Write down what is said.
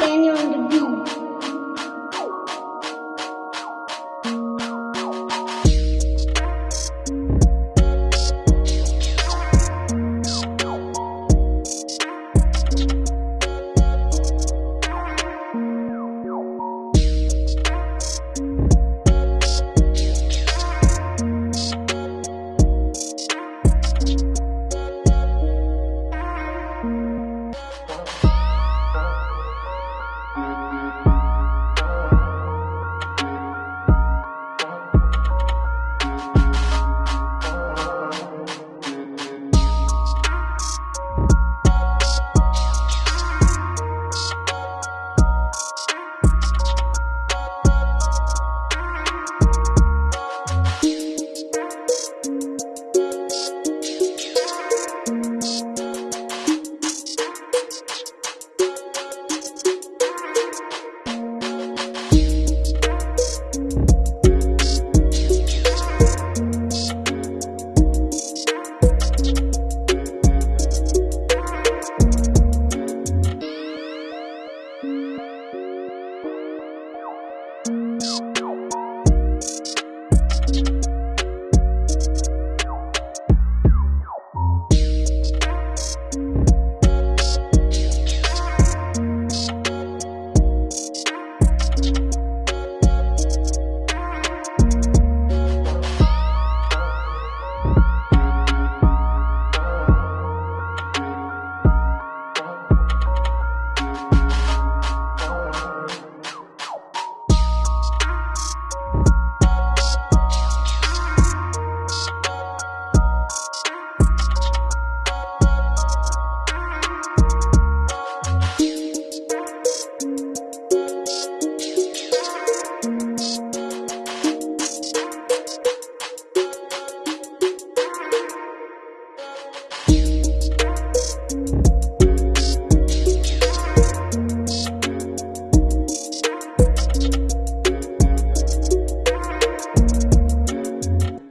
Daniel on the beat.